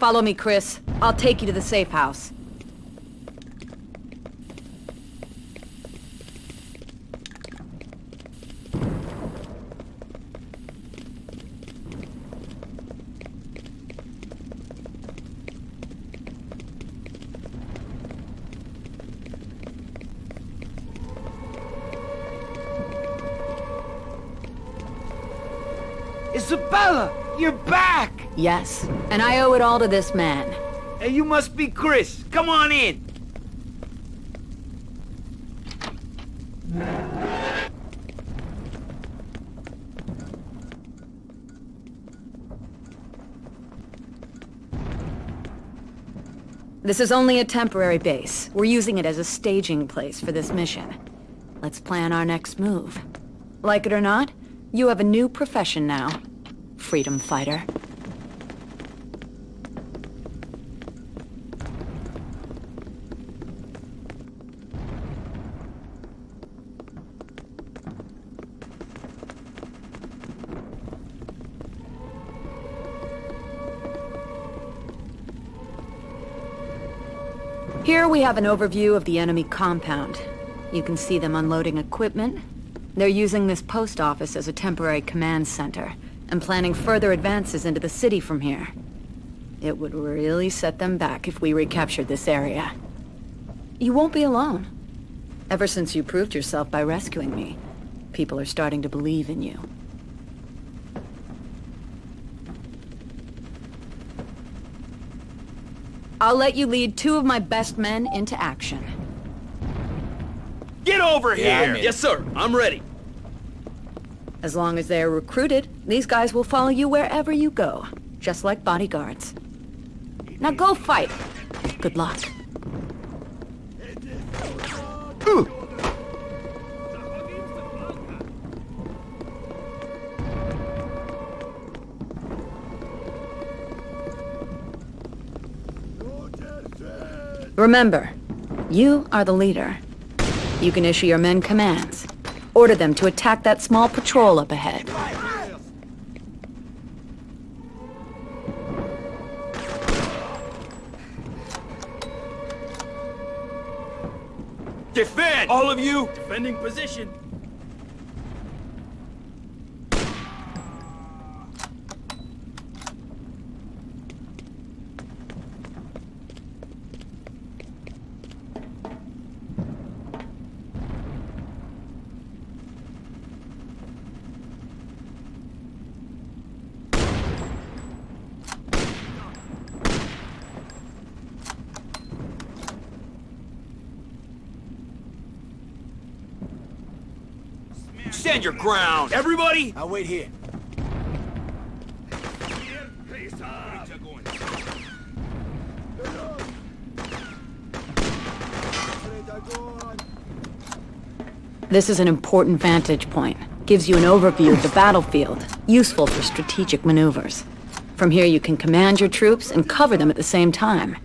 Follow me, Chris. I'll take you to the safe house. Isabella, you're back! Yes, and I owe it all to this man. Hey, you must be Chris. Come on in. This is only a temporary base. We're using it as a staging place for this mission. Let's plan our next move. Like it or not, you have a new profession now. Freedom fighter. Here we have an overview of the enemy compound. You can see them unloading equipment. They're using this post office as a temporary command center, and planning further advances into the city from here. It would really set them back if we recaptured this area. You won't be alone. Ever since you proved yourself by rescuing me, people are starting to believe in you. I'll let you lead two of my best men into action. Get over Yeah, here! Yes, sir. I'm ready. As long as they are recruited, these guys will follow you wherever you go, just like bodyguards. Now go fight. Good luck. Remember, you are the leader. You can issue your men commands. Order them to attack that small patrol up ahead. Defend! All of you! Defending position. Stand your ground! Everybody! I'll wait here. This is an important vantage point. Gives you an overview of the battlefield, useful for strategic maneuvers. From here you can command your troops and cover them at the same time.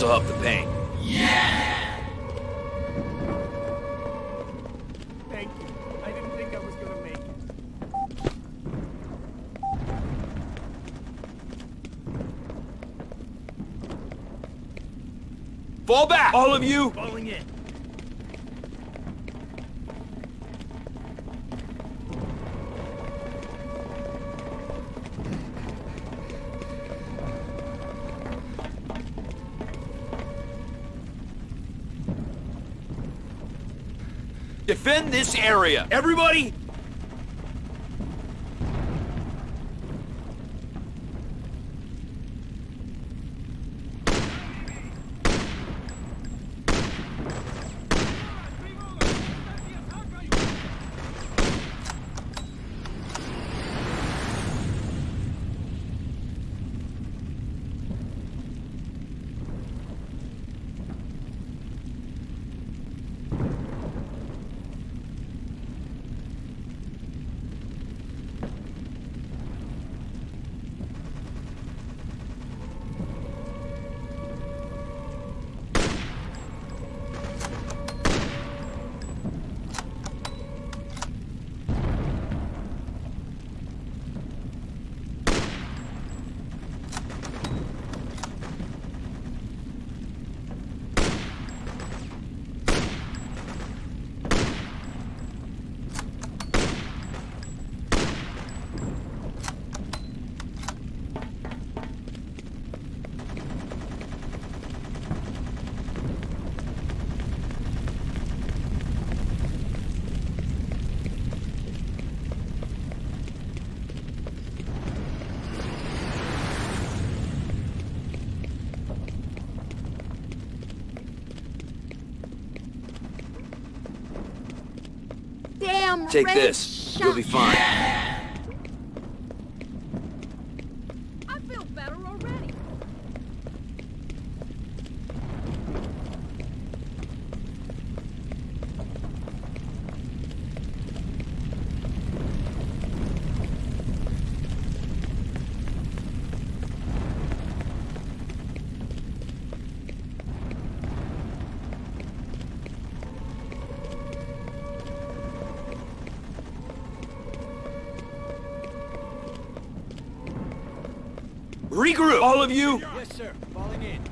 This'll help the pain. Thank you. I didn't think I was gonna make it. Fall back! All of you! Falling in. Defend this area! Everybody! Take this. You'll be fine. Regroup! All of you! Yes, sir. Falling in.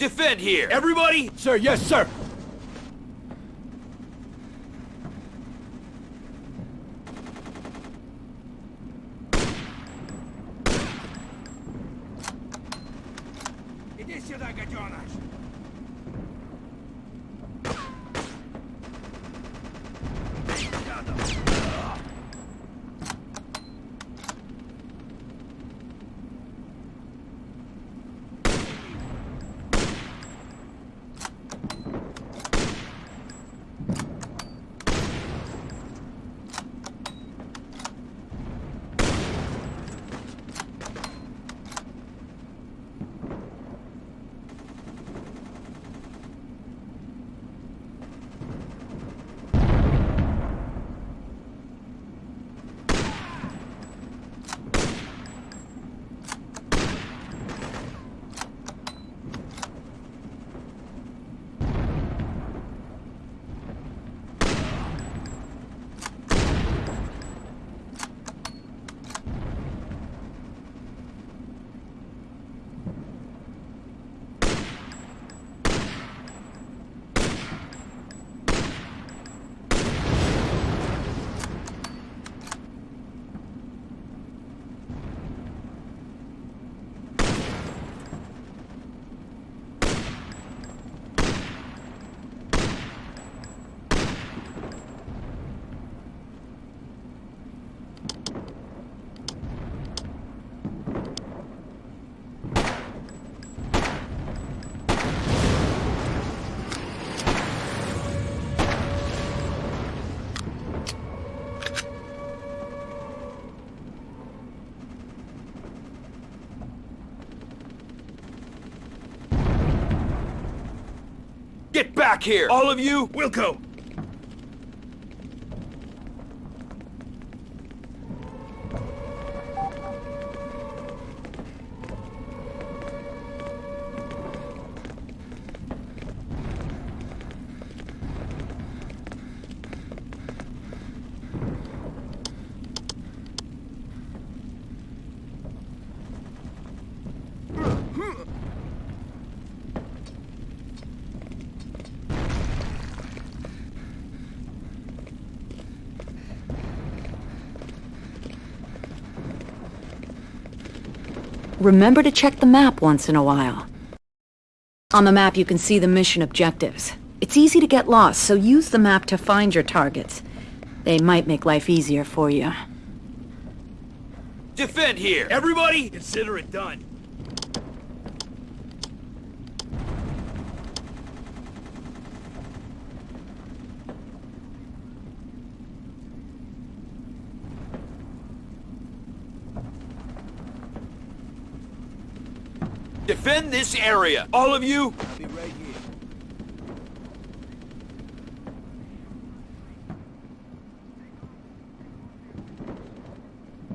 Defend here! Everybody! Sir, yes, sir. Back here! All of you! Wilco! Remember to check the map once in a while. On the map you can see the mission objectives. It's easy to get lost, so use the map to find your targets. They might make life easier for you. Defend here! Everybody! Consider it done. this area. All of you,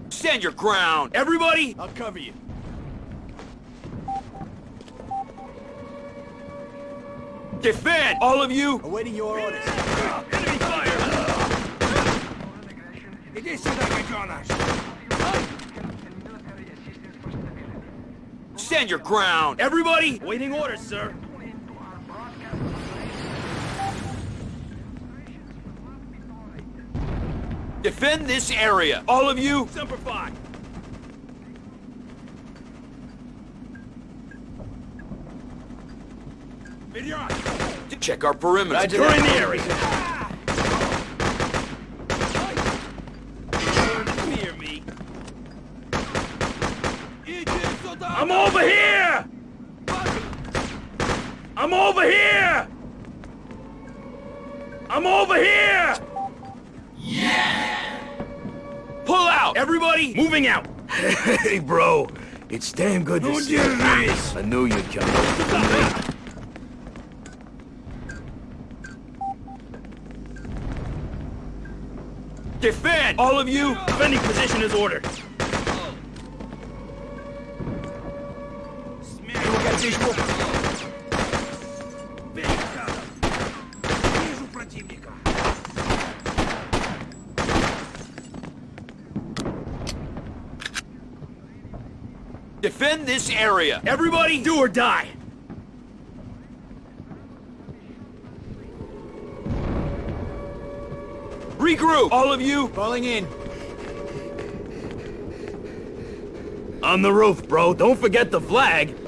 Stand your ground! Everybody! I'll cover you. Defend! All of you! Awaiting your orders. Enemy fire! It is so that! Stand your ground! Everybody! Waiting orders, sir. Defend this area! All of you! Semper Fi. Check our perimeter. Securing the area. Fear me. I'm over here! I'm over here! I'm over here! Yeah! Pull out! Everybody! Moving out! Hey, bro. It's damn good to Who see you. this? I knew you'd come. Defend! All of you! Defending position is ordered. Defend this area! Everybody, do or die! Regroup! All of you! Falling in. On the roof, bro. Don't forget the flag.